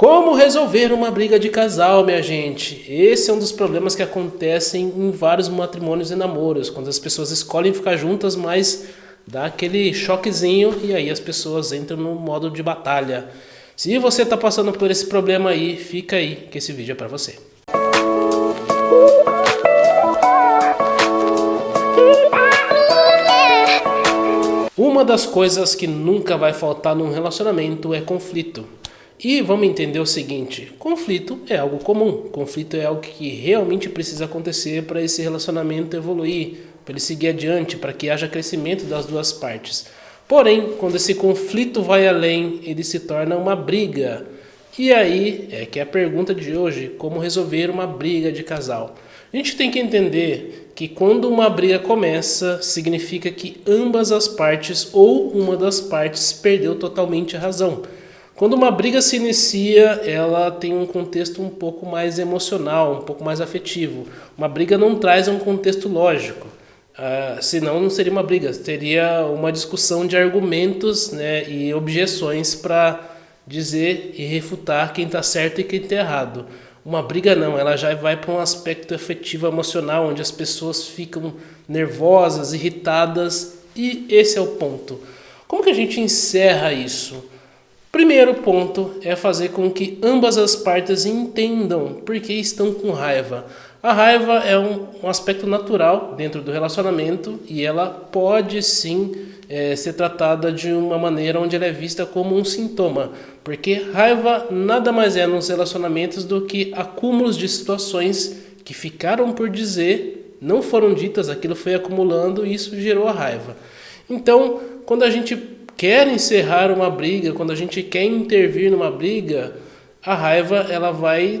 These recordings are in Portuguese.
Como resolver uma briga de casal, minha gente? Esse é um dos problemas que acontecem em vários matrimônios e namoros, quando as pessoas escolhem ficar juntas, mas dá aquele choquezinho e aí as pessoas entram no modo de batalha. Se você está passando por esse problema aí, fica aí que esse vídeo é para você. Uma das coisas que nunca vai faltar num relacionamento é conflito. E vamos entender o seguinte, conflito é algo comum, conflito é algo que realmente precisa acontecer para esse relacionamento evoluir, para ele seguir adiante, para que haja crescimento das duas partes. Porém, quando esse conflito vai além, ele se torna uma briga. E aí é que é a pergunta de hoje, como resolver uma briga de casal? A gente tem que entender que quando uma briga começa, significa que ambas as partes ou uma das partes perdeu totalmente a razão. Quando uma briga se inicia, ela tem um contexto um pouco mais emocional, um pouco mais afetivo. Uma briga não traz um contexto lógico, uh, senão não seria uma briga, seria uma discussão de argumentos né, e objeções para dizer e refutar quem está certo e quem está errado. Uma briga não, ela já vai para um aspecto afetivo emocional, onde as pessoas ficam nervosas, irritadas, e esse é o ponto. Como que a gente encerra isso? Primeiro ponto é fazer com que ambas as partes entendam por que estão com raiva. A raiva é um, um aspecto natural dentro do relacionamento e ela pode sim é, ser tratada de uma maneira onde ela é vista como um sintoma. Porque raiva nada mais é nos relacionamentos do que acúmulos de situações que ficaram por dizer, não foram ditas, aquilo foi acumulando e isso gerou a raiva. Então, quando a gente quer encerrar uma briga, quando a gente quer intervir numa briga, a raiva ela vai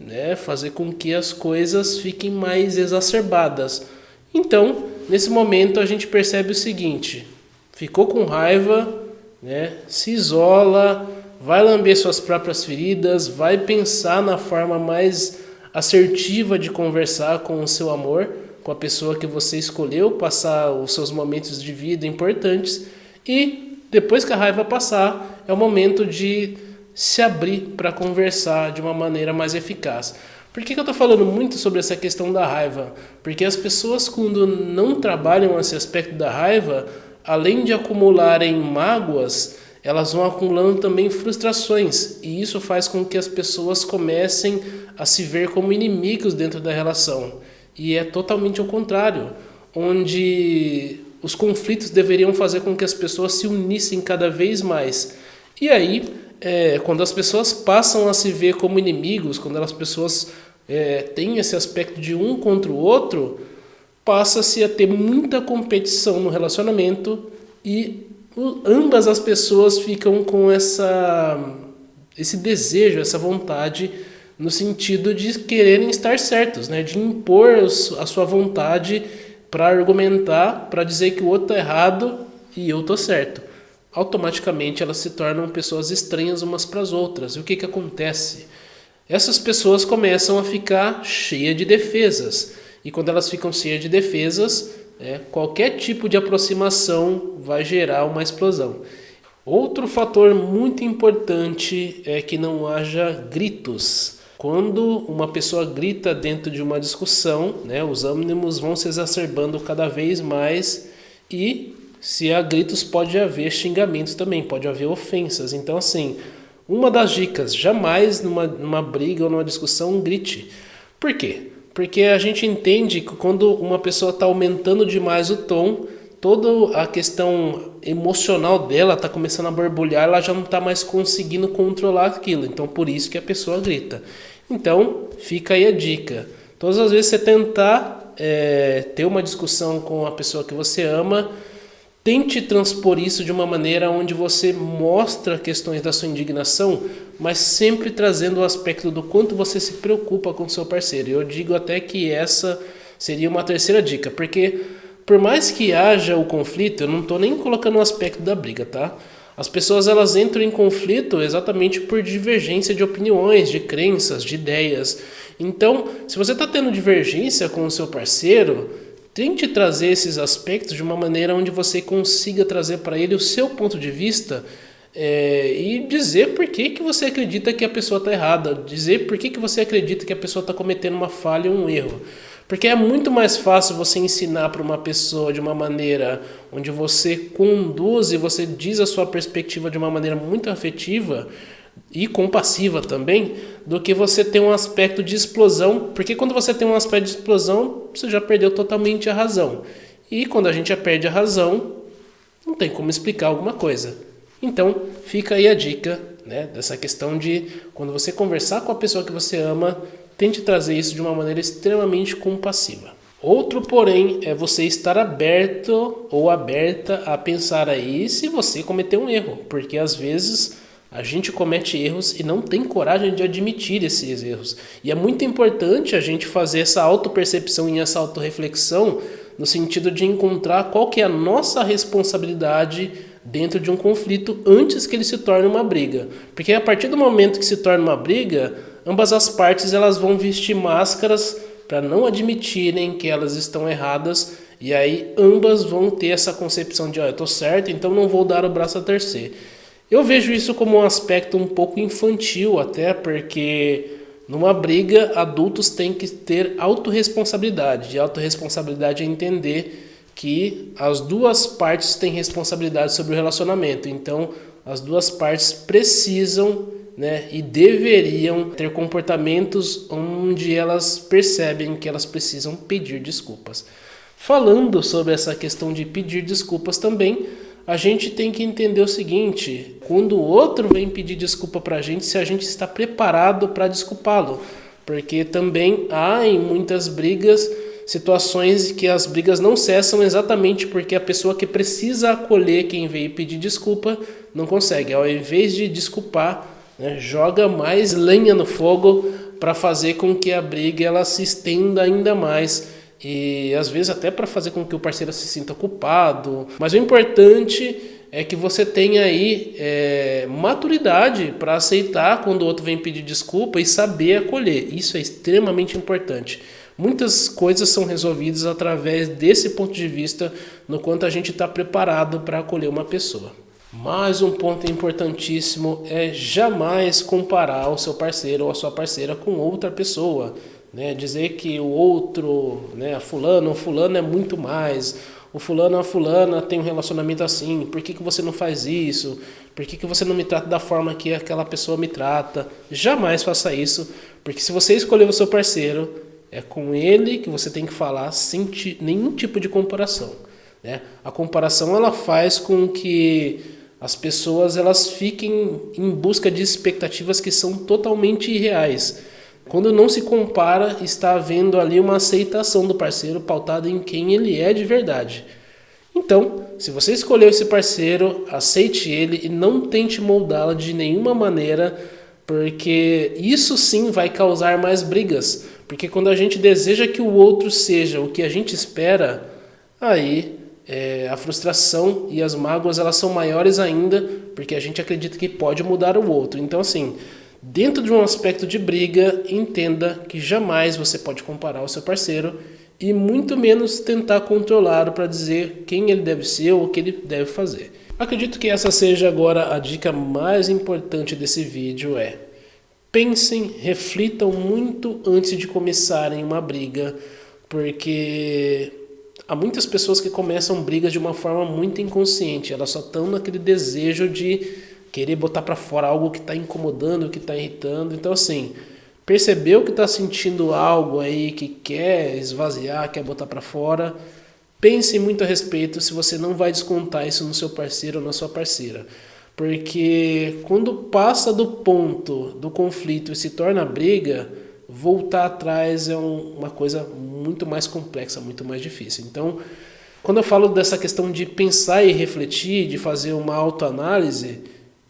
né, fazer com que as coisas fiquem mais exacerbadas. Então, nesse momento a gente percebe o seguinte, ficou com raiva, né, se isola, vai lamber suas próprias feridas, vai pensar na forma mais assertiva de conversar com o seu amor, com a pessoa que você escolheu passar os seus momentos de vida importantes e depois que a raiva passar, é o momento de se abrir para conversar de uma maneira mais eficaz. Por que, que eu estou falando muito sobre essa questão da raiva? Porque as pessoas, quando não trabalham esse aspecto da raiva, além de acumularem mágoas, elas vão acumulando também frustrações. E isso faz com que as pessoas comecem a se ver como inimigos dentro da relação. E é totalmente ao contrário, onde os conflitos deveriam fazer com que as pessoas se unissem cada vez mais. E aí, é, quando as pessoas passam a se ver como inimigos, quando as pessoas é, têm esse aspecto de um contra o outro, passa-se a ter muita competição no relacionamento e ambas as pessoas ficam com essa, esse desejo, essa vontade no sentido de quererem estar certos, né? de impor a sua vontade para argumentar, para dizer que o outro está errado e eu estou certo. Automaticamente elas se tornam pessoas estranhas umas para as outras. E o que, que acontece? Essas pessoas começam a ficar cheias de defesas. E quando elas ficam cheias de defesas, é, qualquer tipo de aproximação vai gerar uma explosão. Outro fator muito importante é que não haja gritos. Quando uma pessoa grita dentro de uma discussão, né, os ânimos vão se exacerbando cada vez mais e se há gritos pode haver xingamentos também, pode haver ofensas. Então assim, uma das dicas, jamais numa, numa briga ou numa discussão grite. Por quê? Porque a gente entende que quando uma pessoa está aumentando demais o tom, toda a questão emocional dela está começando a borbulhar, ela já não está mais conseguindo controlar aquilo. Então, por isso que a pessoa grita. Então, fica aí a dica. Todas as vezes você tentar é, ter uma discussão com a pessoa que você ama, tente transpor isso de uma maneira onde você mostra questões da sua indignação, mas sempre trazendo o aspecto do quanto você se preocupa com o seu parceiro. Eu digo até que essa seria uma terceira dica, porque por mais que haja o conflito, eu não estou nem colocando o aspecto da briga, tá? As pessoas elas entram em conflito exatamente por divergência de opiniões, de crenças, de ideias. Então, se você está tendo divergência com o seu parceiro, tente trazer esses aspectos de uma maneira onde você consiga trazer para ele o seu ponto de vista é, e dizer por que, que você acredita que a pessoa está errada, dizer por que, que você acredita que a pessoa está cometendo uma falha ou um erro. Porque é muito mais fácil você ensinar para uma pessoa de uma maneira onde você conduz e você diz a sua perspectiva de uma maneira muito afetiva e compassiva também, do que você ter um aspecto de explosão, porque quando você tem um aspecto de explosão, você já perdeu totalmente a razão. E quando a gente já perde a razão, não tem como explicar alguma coisa. Então, fica aí a dica né, dessa questão de quando você conversar com a pessoa que você ama, tente trazer isso de uma maneira extremamente compassiva. Outro, porém, é você estar aberto ou aberta a pensar aí se você cometeu um erro, porque às vezes a gente comete erros e não tem coragem de admitir esses erros. E é muito importante a gente fazer essa autopercepção e essa autorreflexão no sentido de encontrar qual que é a nossa responsabilidade dentro de um conflito antes que ele se torne uma briga. Porque a partir do momento que se torna uma briga, ambas as partes elas vão vestir máscaras para não admitirem que elas estão erradas e aí ambas vão ter essa concepção de, ó, oh, eu tô certo, então não vou dar o braço a torcer. Eu vejo isso como um aspecto um pouco infantil até, porque numa briga adultos têm que ter autorresponsabilidade. E autorresponsabilidade é entender que as duas partes têm responsabilidade sobre o relacionamento. Então, as duas partes precisam né, e deveriam ter comportamentos onde elas percebem que elas precisam pedir desculpas. Falando sobre essa questão de pedir desculpas também, a gente tem que entender o seguinte: quando o outro vem pedir desculpa para a gente, se a gente está preparado para desculpá-lo. Porque também há em muitas brigas situações que as brigas não cessam exatamente porque a pessoa que precisa acolher quem veio pedir desculpa não consegue. Ao invés de desculpar, né, joga mais lenha no fogo para fazer com que a briga ela se estenda ainda mais e às vezes até para fazer com que o parceiro se sinta culpado. Mas o importante é que você tenha aí é, maturidade para aceitar quando o outro vem pedir desculpa e saber acolher. Isso é extremamente importante. Muitas coisas são resolvidas através desse ponto de vista, no quanto a gente está preparado para acolher uma pessoa. Mais um ponto importantíssimo é jamais comparar o seu parceiro ou a sua parceira com outra pessoa. Né? Dizer que o outro, né, fulano fulano é muito mais, o fulano a fulana tem um relacionamento assim, por que, que você não faz isso? Por que, que você não me trata da forma que aquela pessoa me trata? Jamais faça isso, porque se você escolher o seu parceiro, é com ele que você tem que falar sem nenhum tipo de comparação. Né? A comparação ela faz com que as pessoas elas fiquem em busca de expectativas que são totalmente irreais. Quando não se compara, está havendo ali uma aceitação do parceiro pautada em quem ele é de verdade. Então, se você escolheu esse parceiro, aceite ele e não tente moldá-lo de nenhuma maneira, porque isso sim vai causar mais brigas porque quando a gente deseja que o outro seja o que a gente espera, aí é, a frustração e as mágoas elas são maiores ainda, porque a gente acredita que pode mudar o outro. Então, assim, dentro de um aspecto de briga, entenda que jamais você pode comparar o seu parceiro e muito menos tentar controlá-lo para dizer quem ele deve ser ou o que ele deve fazer. Acredito que essa seja agora a dica mais importante desse vídeo é pensem, reflitam muito antes de começarem uma briga, porque há muitas pessoas que começam brigas de uma forma muito inconsciente, elas só estão naquele desejo de querer botar para fora algo que está incomodando, que está irritando. Então, assim, percebeu que está sentindo algo aí que quer esvaziar, quer botar para fora, pense muito a respeito se você não vai descontar isso no seu parceiro ou na sua parceira. Porque quando passa do ponto do conflito e se torna briga, voltar atrás é um, uma coisa muito mais complexa, muito mais difícil. Então, quando eu falo dessa questão de pensar e refletir, de fazer uma autoanálise,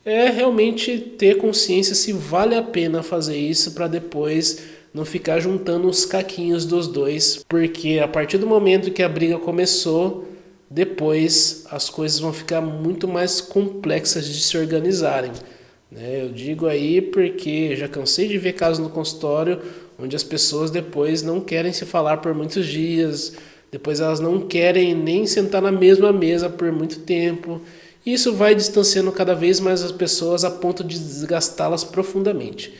é realmente ter consciência se vale a pena fazer isso para depois não ficar juntando os caquinhos dos dois, porque a partir do momento que a briga começou, depois as coisas vão ficar muito mais complexas de se organizarem. Né? Eu digo aí porque já cansei de ver casos no consultório onde as pessoas depois não querem se falar por muitos dias, depois elas não querem nem sentar na mesma mesa por muito tempo. Isso vai distanciando cada vez mais as pessoas a ponto de desgastá-las profundamente.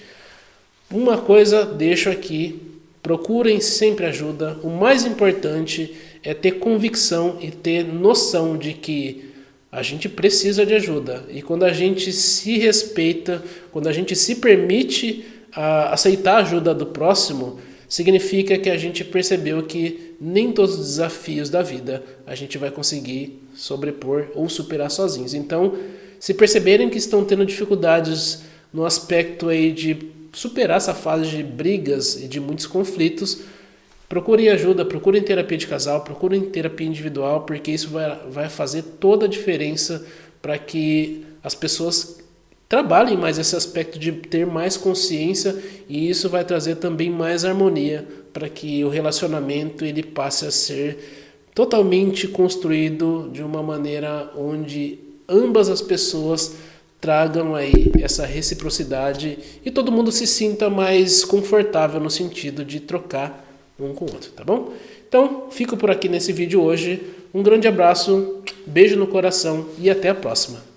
Uma coisa deixo aqui, procurem sempre ajuda. O mais importante é ter convicção e ter noção de que a gente precisa de ajuda. E quando a gente se respeita, quando a gente se permite a aceitar a ajuda do próximo, significa que a gente percebeu que nem todos os desafios da vida a gente vai conseguir sobrepor ou superar sozinhos. Então, se perceberem que estão tendo dificuldades no aspecto aí de superar essa fase de brigas e de muitos conflitos, procurem ajuda, procurem terapia de casal, procurem terapia individual, porque isso vai, vai fazer toda a diferença para que as pessoas trabalhem mais esse aspecto de ter mais consciência e isso vai trazer também mais harmonia para que o relacionamento ele passe a ser totalmente construído de uma maneira onde ambas as pessoas tragam aí essa reciprocidade e todo mundo se sinta mais confortável no sentido de trocar um com o outro, tá bom? Então, fico por aqui nesse vídeo hoje. Um grande abraço, beijo no coração e até a próxima.